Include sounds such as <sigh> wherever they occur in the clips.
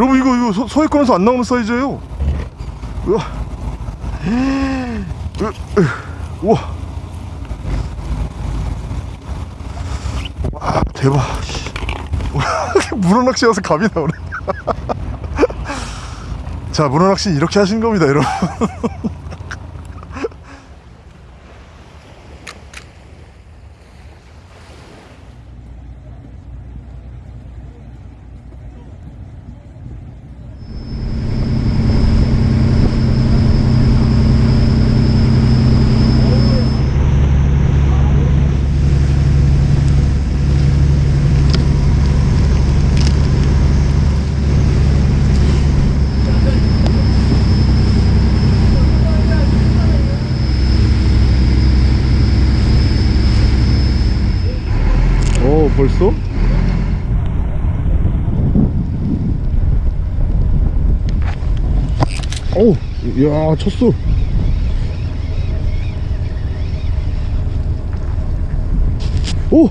여러분 이거 이거 소, 소액권에서 안 나오는 사이즈예요. 우와 우와. 와 대박. 씨. 문어 낚시 와서 감이 나오네. <laughs> 자 문어 낚시 이렇게 하시는 겁니다 여러분 <laughs> 어 벌써? 어우 야 쳤어 오!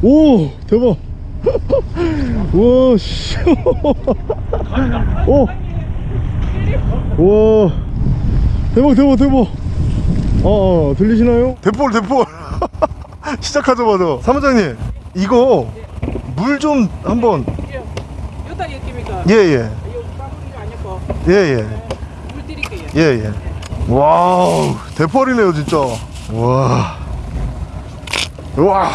오! 대박 <laughs> 와씨 <laughs> 오! 와 대박 대박 대박 어, 어 들리시나요? 대볼 대볼 <laughs> 시작하자마자 사무장님 이거 물 좀 한번. 여기다 엮입니까? 예예. 예예. 물 드릴게요. 예예. 와우 대펄이네요 진짜. 와. 와.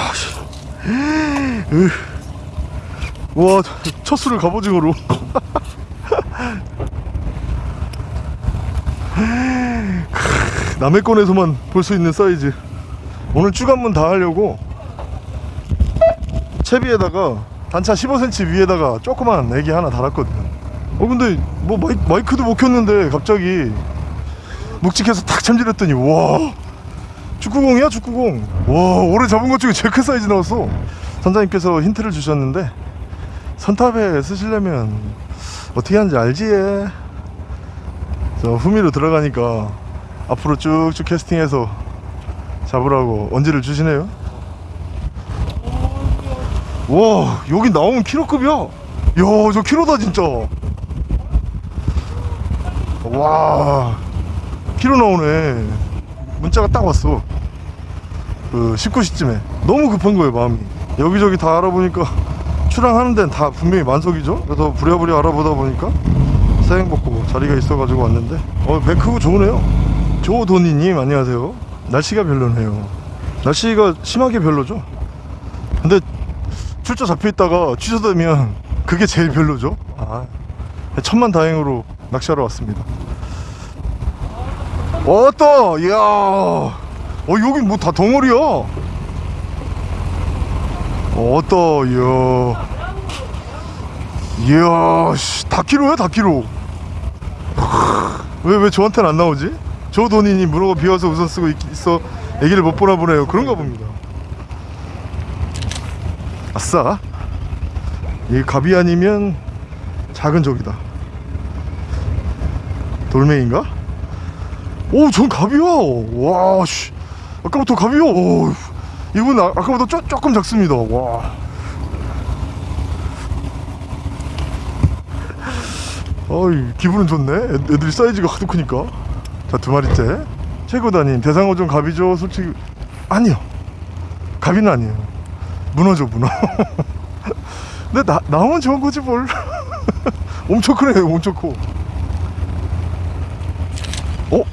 와첫 수를 갑오징어로. <laughs> 건에서만 볼 수 있는 사이즈. 오늘 쭉 한번 다 하려고 채비에다가 단차 15cm 위에다가 조그만 에기 하나 달았거든요. 어 근데 뭐 마이, 마이 크도 못 켰는데 갑자기 묵직해서 탁 챔질했더니 와 축구공이야 축구공. 와 올해 잡은 것 중에 제일 큰 사이즈 나왔어. 선장님께서 힌트를 주셨는데 선탑에 쓰시려면 어떻게 하는지 알지? 저 후미로 들어가니까 앞으로 쭉쭉 캐스팅해서 잡으라고 언지를 주시네요 와 여기 나오면 키로급이야? 야 저 키로다 진짜. 와 키로 나오네. 문자가 딱 왔어. 그 19시쯤에. 너무 급한 거예요 마음이. 여기저기 다 알아보니까 출항하는 데는 다 분명히 만석이죠? 그래서 부랴부랴 알아보다 보니까 사행복고 자리가 있어가지고 왔는데. 어배 크고 좋으네요. 조도니님 안녕하세요. 날씨가 별로네요. 날씨가 심하게 별로죠? 근데 출조 잡혀있다가 취소되면 그게 제일 별로죠. 아 천만 다행으로 낚시하러 왔습니다. 왔다! 이야! 어 여기 뭐 다 덩어리야? 왔다 이야. 이야 씨, 다 키로야 다 키로? 왜 왜 저한테는 안 나오지? 저 돈이니 문어가 비와서 우선 쓰고 있, 있어. 애기를 못 보나 보네요. 그런가 봅니다 아싸 이 갑이 아니면 작은 적이다 돌멩인가? 오, 전 갑이야. 와, 씨. 아까부터 갑이요. 오, 이분 아, 아까보다 쪼, 조금 작습니다. 와. 어이, 기분은 좋네. 애, 애들이 사이즈가 하도 크니까. 자, 두 마리째. 최고다님, 대상어종 갑이죠? 솔직히. 아니요. 갑이는 아니에요. 문어죠, 문어. <laughs> 근데 나, 나오면 좋은 거지, 뭘. <laughs> 엄청 크네, 엄청 커. 어?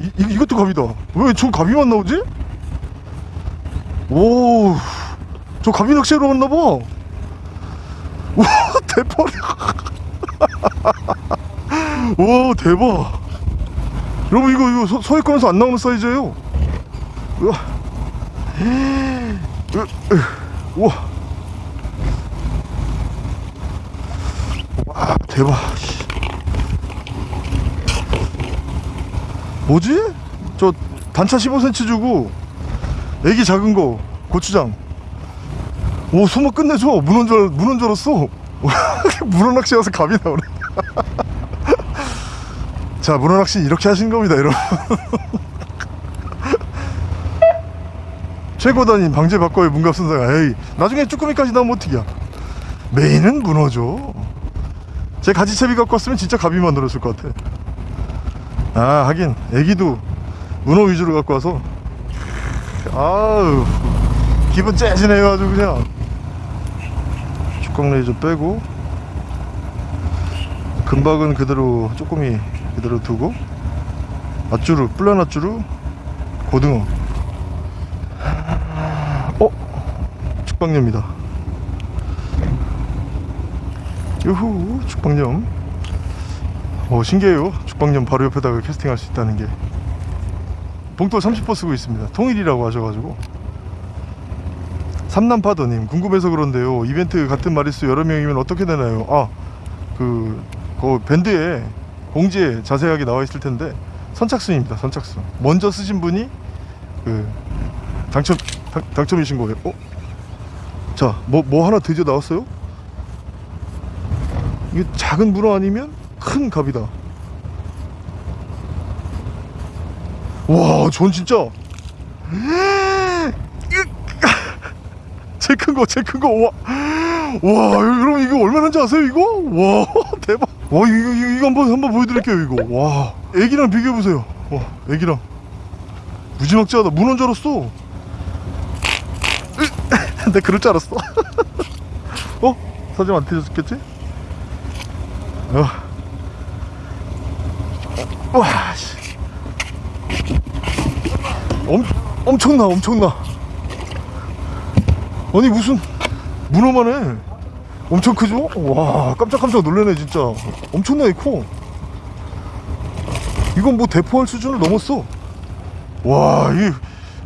이, 이, 이것도 갑이다 왜 저 갑이만 나오지? 오, 저 갑이 낚시하러 갔나봐 <laughs> 와 대박 와 대박 여러분 이거 이거 소, 소액권에서 안 나오는 사이즈예요 우와 으, 으, 우와. 와 대박. 씨. 뭐지? 저 단차 15cm 주고 애기 작은 거 고추장. 오 소모 끝내줘. 문어인 줄, 문어인 줄 알았어. 문어 낚시 와서 감이 나오네. <laughs> 자 문어 낚시 이렇게 하시는 겁니다 여러분 <laughs> 최고단인 방제 바꿔의 문갑선상 에이 나중에 쭈꾸미까지 나오면 어떡이야? 메인은 문어죠. 제 가지채비 갖고 왔으면 진짜 갑이 만 들었을 것 같아. 아 하긴 애기도 문어 위주로 갖고 와서 아우 기분 째지네요 아주 그냥. 축광 레이저 빼고 금박은 그대로 조금이 그대로 두고 밧주루 뿔란 밧주루 고등어 어? 축방녀입니다. 유후 축방녀 어 신기해요. 축방녀 바로 옆에다가 캐스팅할 수 있다는 게. 봉돌 30호 쓰고 있습니다. 통일이라고 하셔가지고. 삼남파더님 궁금해서 그런데요. 이벤트 같은 마리수 여러 명이면 어떻게 되나요? 아그 그 밴드에 공지에 자세하게 나와 있을 텐데. 선착순입니다 선착순. 먼저 쓰신 분이 그 당첨 당, 당첨이신 거예요. 어? 자 뭐 뭐 하나 드디어 나왔어요 이게 작은 문어 아니면 큰 갑이다 와 전 진짜 제일 큰 거, 제일 큰 거, 와, 와, 여러분 이거 얼마나인지 아세요? 이거? 와, <laughs> 대박. 와, 이거 이거, 이거 한번 한번 보여드릴게요, 이거. 와, 애기랑 비교해 보세요. 와, 애기랑 무지막지하다. 문어인 줄 알았어. 내 그럴 줄 알았어. <laughs> 어? 사진 안 틀렸겠지? 어. 와, 씨. 엄, 엄청나, 엄청나. 아니 무슨 문어만 해 엄청 크죠? 와 깜짝깜짝 놀라네 진짜 엄청나게 커 이건 뭐 대포할 수준을 넘었어 와 이게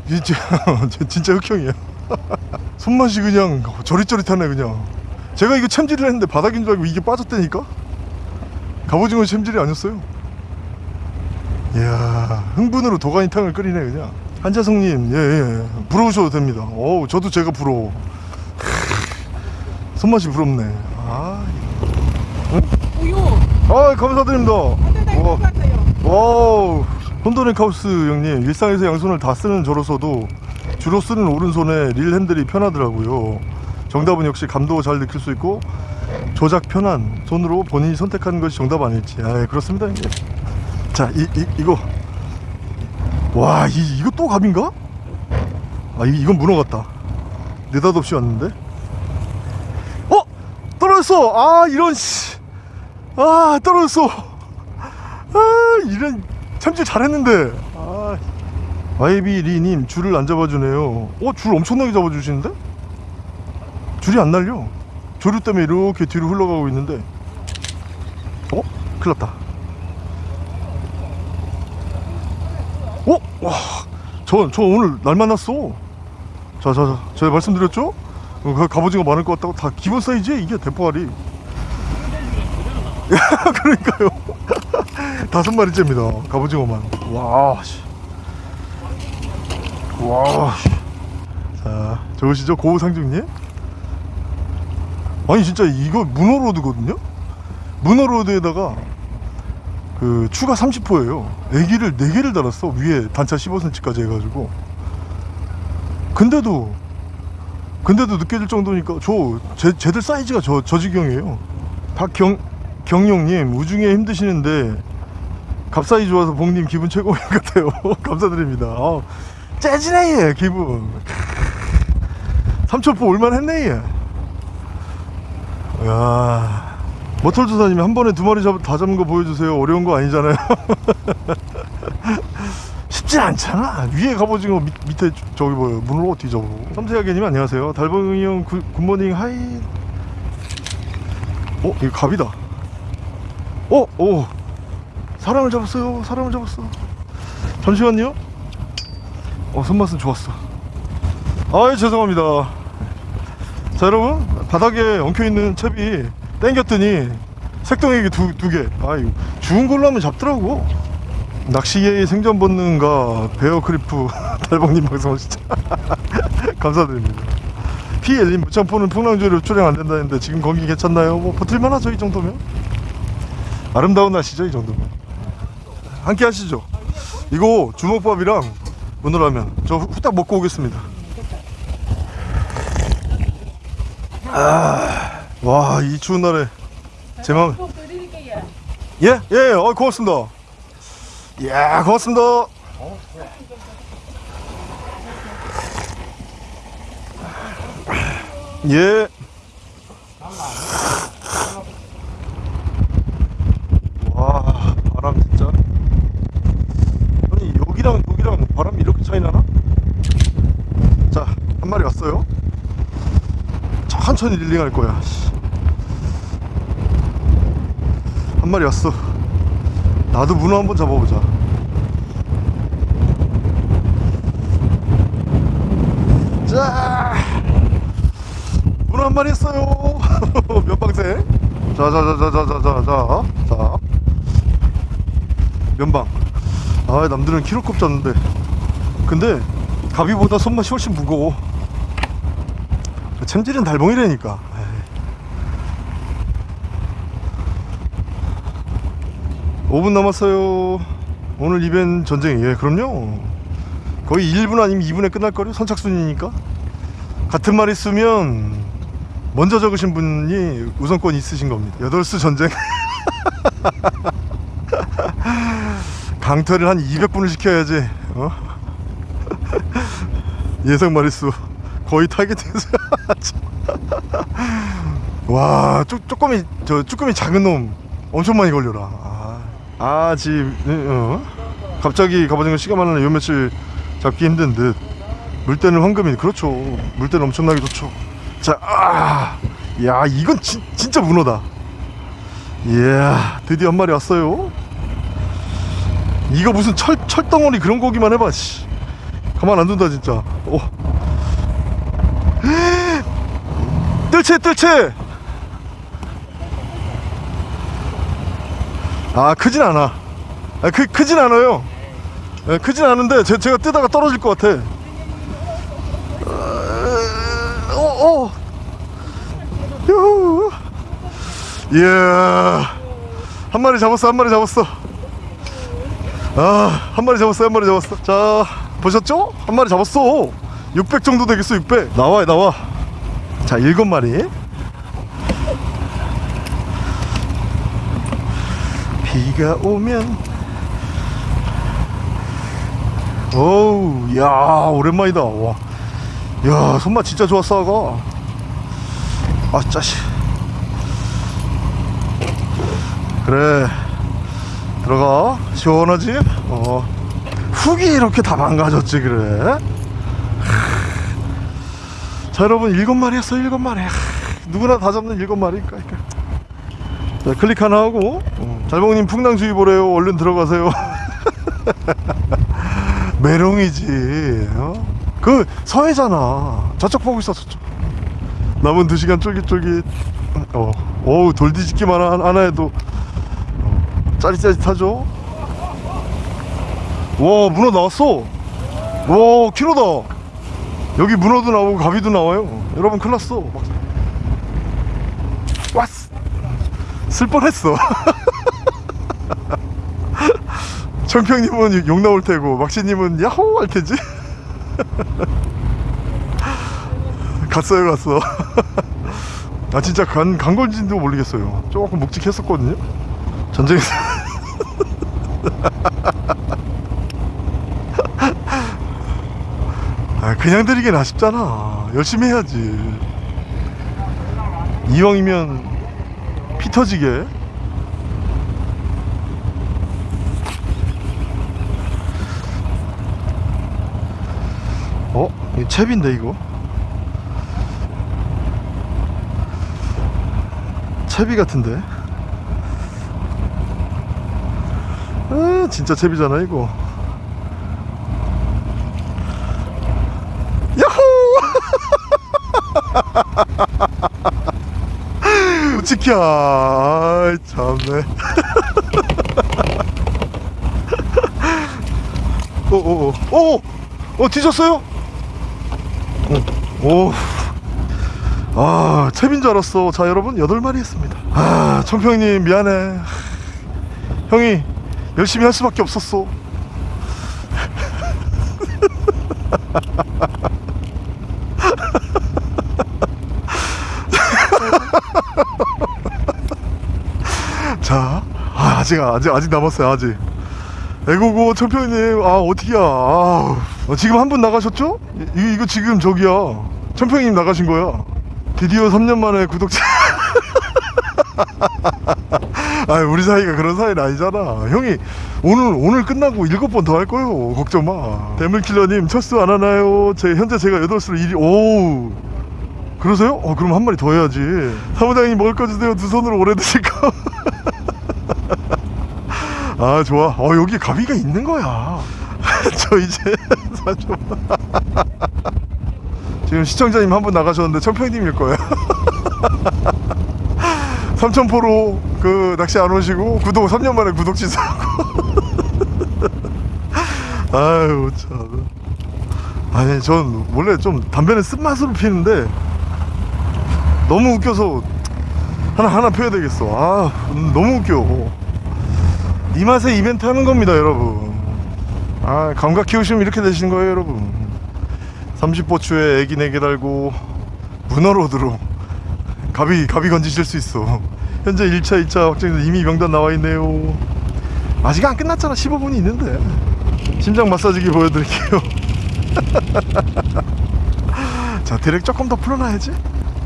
이게 진짜, 진짜 흑형이야 <laughs> 손맛이 그냥 저릿저릿하네 그냥. 제가 이거 챔질을 했는데 바닥인 줄 알고 이게 빠졌다니까? 갑오징어 챔질이 아니었어요. 이야 흥분으로 도가니탕을 끓이네 그냥. 한자성님 예예 부러우셔도 됩니다. 어우 저도 제가 부러워. 크, <laughs> 손맛이 부럽네. 아, 오우. 아 감사드립니다. 와. 와우. 혼돈앤카우스 형님 일상에서 양손을 다 쓰는 저로서도 주로 쓰는 오른손에 릴 핸들이 편하더라고요. 정답은 역시 감도 잘 느낄 수 있고 조작 편한 손으로 본인이 선택하는 것이 정답 아닐지. 아 그렇습니다 형님. 자 이, 이, 이거. 와 이, 이거 또 갑인가? 아 이, 이건 같다. 느닷없이 왔는데? 어? 떨어졌어! 아 이런 씨 아 떨어졌어. 아 이런 참질 잘했는데. 아 YB리님 줄을 안 잡아주네요 어? 줄 엄청나게 잡아주시는데? 줄이 안 날려 조류 때문에 이렇게 뒤로 흘러가고 있는데 어? 큰일 났다 어? 와, 저, 저 오늘 날 만났어. 자, 자, 자, 제가 말씀드렸죠? 어, 그 갑오징어 많을 것 같다고 다 기본 사이즈에 이게 대포알이. <laughs> 그러니까요. <laughs> 다섯 마리째입니다. 갑오징어만. 와, 씨. 와, 씨. 자, 좋으시죠? 고우상중님? 아니, 진짜 이거 문어로드거든요? 문어로드에다가 그 추가 30호예요. 애기를 4개를 달았어. 위에 단차 15cm까지 해가지고. 근데도 근데도 느껴질 정도니까 저 제, 쟤들 사이즈가 저, 저 지경이에요. 박경 경용님 우중에 힘드시는데 갑사이 좋아서 봉님 기분 최고인 것 같아요. <laughs> 감사드립니다. 아, 얘 기분. 3초포 올만 했네 얘. 야. 모털조사님이 한 번에 두 마리 잡, 다 잡은 거 보여주세요. 어려운 거 아니잖아요. <laughs> 쉽지 않잖아. 위에 갑오징어 밑, 밑에 저기 뭐요 문을 어떻게 잡어? 섬세하게님 안녕하세요. 달봉이 형 good, good morning hi. 어 이거 갑이다. 어 오. 사람을 잡았어요. 사람을 잡았어. 잠시만요. 어 손맛은 좋았어. 아이 죄송합니다. 자 여러분 바닥에 엉켜있는 첩이 땡겼더니 색동액이 두, 두 개. 아유, 죽은 걸로 하면 잡더라고. 낚시계의 생존 본능과 베어 크리프 <laughs> 달봉님 방송 진짜 <laughs> 감사드립니다. PL님 무창포는 풍랑주로 출행 안 된다는데 지금 거기 괜찮나요? 뭐 버틸만 하죠 이 정도면 아름다운 날씨죠 이 정도면 함께 하시죠 이거 주먹밥이랑 문어라면 저 후- 후딱 먹고 오겠습니다 아, 와 이 추운 날에 제 마음 예. 예, 예, 어, 고맙습니다. 예, 고맙습니다. 예. 와, 바람 진짜. 아니, 여기랑 여기랑 바람이 이렇게 차이 나나? 자, 한 마리 왔어요. 천천히 릴링할 거야. 씨. 한 마리 왔어. 나도 문어 한번 잡아보자. 자, 문어 한 마리 했어요. <laughs> 면방생. 자, 자, 자, 자, 자, 자, 자, 자, 자. 면방. 아, 남들은 키로급 잡는데. 근데 가비보다 손맛이 훨씬 무거워. 챔질은 달봉이라니까. 에이. 오분 남았어요. 오늘 이벤 전쟁. 예, 그럼요. 거의 1분 아니면 2분에 끝날 거요 선착순이니까. 같은 말 있으면 먼저 적으신 분이 우선권이 있으신 겁니다. 여덟수 전쟁. <laughs> 강퇴를 한 200분을 시켜야지. 어? <laughs> 예상 마리수 거의 타겟에서 <laughs> 와, 쪼, 쪼꼬미 저 쭈꾸미 작은 놈 엄청 많이 걸려라. 아, 아 어? 갑자기 가버진 거 시간 많으면 요 며칠 잡기 힘든 듯. 물때는 황금이 그렇죠. 물때는 엄청나게 좋죠. 자, 아, 야 이건 진, 진짜 문어다. 이야, 드디어 한 마리 왔어요. 이거 무슨 철 철덩어리 그런 거기만 해봐. 씨. 가만 안 둔다 진짜. 오. 뜰채 뜰채. 아 크진 않아. 아, 크 크진 않아요. 예, 크진 않은데 제, 제가 뜨다가 떨어질 것 같아. 어, 어. 유. 이야. 한 마리 잡았어, 한 마리 잡았어. 아, 한 마리 잡았어, 한 마리 잡았어. 자, 보셨죠? 한 마리 잡았어. 600 정도 되겠어, 600. 나와, 나와. 자, 일곱 마리. 비가 오면. 어우 야 오랜만이다. 와. 야 손맛 진짜 좋았어 아가. 아 짜식. 그래. 들어가. 시원하지? 어. 훅이 이렇게 다 망가졌지 그래 자 여러분 일곱 마리 했어 일곱 마리. 하, 누구나 다 잡는 일곱 마리니까. 자 클릭 하나 하고. 어, 잘봉님 풍랑주의보래요. 얼른 들어가세요. <laughs> 메롱이지 어? 그 서해잖아. 저쪽 보고 있어 저쪽. 남은 2시간 쫄깃쫄깃. 어, 어우 돌뒤집기만 하- 하나 해도. 어, 짜릿짜릿하죠? 와 문어 나왔어. 와 키로다 여기 문어도 나오고 가비도 나와요. 여러분 큰일 났어. 막... 왔어 쓸 뻔했어. <laughs> 청평님은 욕 나올 테고 막시님은 야호 할 테지. <laughs> 갔어요 갔어. <laughs> 아 진짜 간, 간 건지도 모르겠어요. 조금 묵직했었거든요. 전쟁에서 그냥 들이긴 아쉽잖아. 열심히 해야지. 이왕이면 피 터지게. 어? 이거 채비인데 이거? 채비 같은데? 아 진짜 채비잖아 이거 <laughs> 지켜 아이 참네 오오오 <laughs> 오! 어 뒤졌어요? 오. 아, 채빈 줄 알았어. 자, 여러분, 여덟 마리 했습니다. 아, 청평님, 미안해. 형이 열심히 할 수밖에 없었어. <laughs> 자, 아, 아직 아직 아직 남았어요. 아직. 애고고 천평님, 아 어떻게야? 아, 어, 지금 한 분 나가셨죠? 이, 이거 지금 저기야. 천평님 나가신 거야. 드디어 3년 만에 구독자. <laughs> 아, 우리 사이가 그런 사이는 아니잖아. 형이 오늘 오늘 끝나고 일곱 번 더 할 거요. 걱정 마. 대물킬러님 철수 안 하나요? 제 현재 제가 여덟 수로 일이 오. 그러세요? 어, 그럼 한 마리 더 해야지. 사무장님 먹을 거 주세요. 두 손으로 오래 드실 거. <laughs> 아, 좋아. 어, 여기 가비가 있는 거야. <laughs> 저 이제. <laughs> 지금 시청자님 한 분 나가셨는데 천평님일 거예요. <laughs> 삼천포로 그 낚시 안 오시고 구독 3년 만에 구독 취소하고. 아유 참. 아니 전 원래 좀 담배는 쓴맛으로 피는데 너무 웃겨서 하나 하나 펴야 되겠어. 아 음, 너무 웃겨. 이 맛에 이벤트 하는 겁니다, 여러분. 아 감각 키우시면 이렇게 되시는 거예요, 여러분. 30보추에 애기 4개 달고 문어로드로 가비 가비 건지실 수 있어. 현재 1차, 2차 확정돼 이미 명단 나와 있네요. 아직 안 끝났잖아. 15분이 있는데. 심장 마사지기 보여드릴게요. <laughs> 자, 드랙 조금 더 풀어놔야지.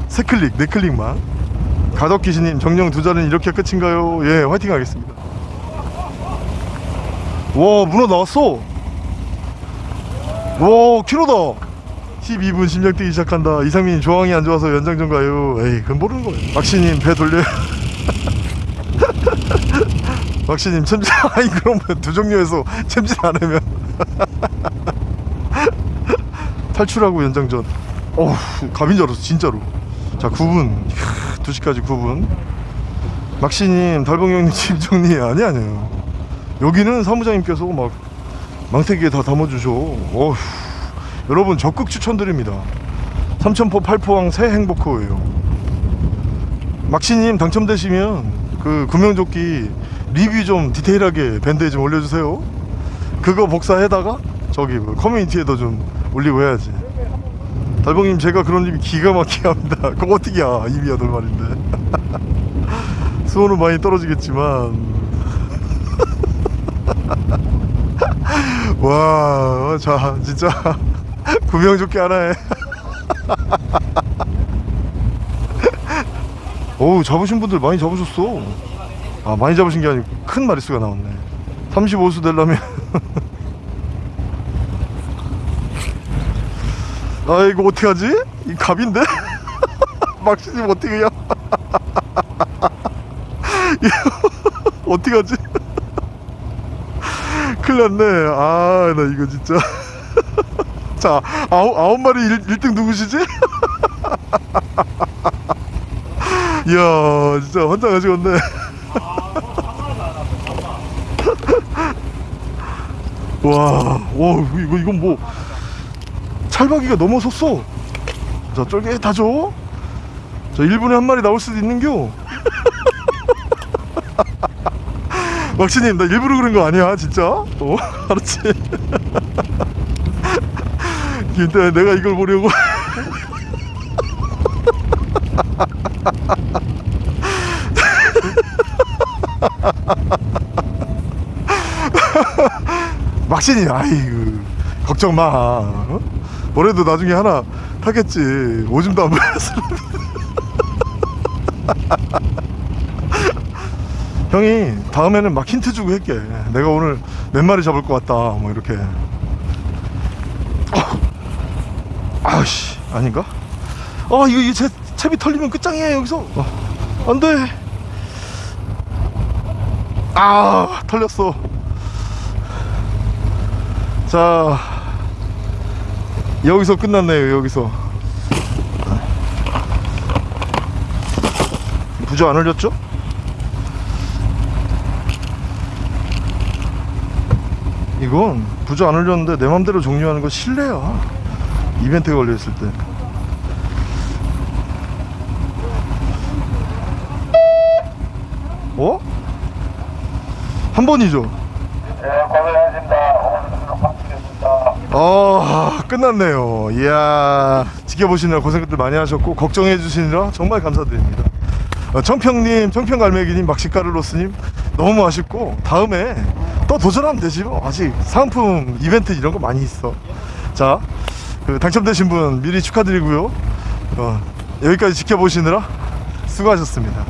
세 클릭, 네 클릭만. 가덕기신님 정령 두 자리는 이렇게 끝인가요? 예, 화이팅 하겠습니다. 와, 문어 나왔어. 와, 키로다. 12분 심장 뛰기 시작한다. 이상민이 조항이 안 좋아서 연장 좀 가요. 에이, 그건 모르는 거예요. 막시님 배 돌려. <laughs> 막시님 챔질 <laughs> 아니 그럼 두 종류에서 챔질 안 하면 <laughs> 탈출하고 연장전. 어우, 갑인 줄 알았어, 진짜로. 자, 9분. 2시까지 9분. 막시님, 달봉이 형님, 집 정리 아니 아니에요. 여기는 사무장님께서 막 망태기에 다 담아주셔. 어휴. 여러분 적극 추천드립니다. 삼천포 팔포항 새 행복호예요. 막시님 당첨되시면 그 구명조끼 리뷰 좀 디테일하게 밴드에 좀 올려주세요. 그거 복사해다가 저기 뭐 커뮤니티에도 좀 올리고 해야지. 달봉님 제가 그런 입이 기가 막히게 합니다. <laughs> 그거 어떻게야 입이 여덟 마리인데. <laughs> 수온은 많이 떨어지겠지만 <laughs> 와, 자, 진짜 <laughs> 구명 조끼 하나에. <laughs> 어우, 잡으신 분들 많이 잡으셨어. 아, 많이 잡으신 게 아니고 큰 마리수가 나왔네. 35수 되려면. <laughs> 아, 이거 어떡하지? 이 갑인데? 막시님 어떻게 해야? 어떡하지? 큰일 났네. 아, 나 이거 진짜. <laughs> 자, 아홉, 아홉 마리 1, 1등 누구시지? <laughs> 이야, 진짜 환장하시겠네. <laughs> 와, 와, 이거, 이건 뭐, 찰박이가 넘어섰어. 자, 쫄깃하죠? 자, 1분에 한 마리 나올 수도 있는겨. 막시님 나 일부러 그런 거 아니야 진짜? 어 <laughs> 알았지? <laughs> 근데 내가 이걸 보려고. <laughs> 막신이 아이고 걱정 마. 어? 뭐래도 나중에 하나 타겠지. 오줌도 안 보였어 형이 다음에는 막 힌트 주고 할게. 내가 오늘 몇 마리 잡을 것 같다. 뭐 이렇게. 어. 아씨 아닌가? 아 이거 이제 채비 털리면 끝장이야 여기서. 어, 안돼. 아 털렸어. 자 여기서 끝났네요 여기서. 부조 안 흘렸죠? 이건 부조 안 흘렸는데 내 맘대로 종료하는 거 실례야. 이벤트에 걸려있을 때. 어? 한 번이죠? 네, 마치겠습니다. 아 끝났네요. 이야 지켜보시느라 고생들 많이 하셨고 걱정해 주시느라 정말 감사드립니다. 어, 청평님, 청평갈매기님, 막시카를로스님 너무 아쉽고 다음에 또 도전하면 되지 뭐 아직 상품 이벤트 이런 거 많이 있어. 자, 그 당첨되신 분 미리 축하드리고요. 어, 여기까지 지켜보시느라 수고하셨습니다.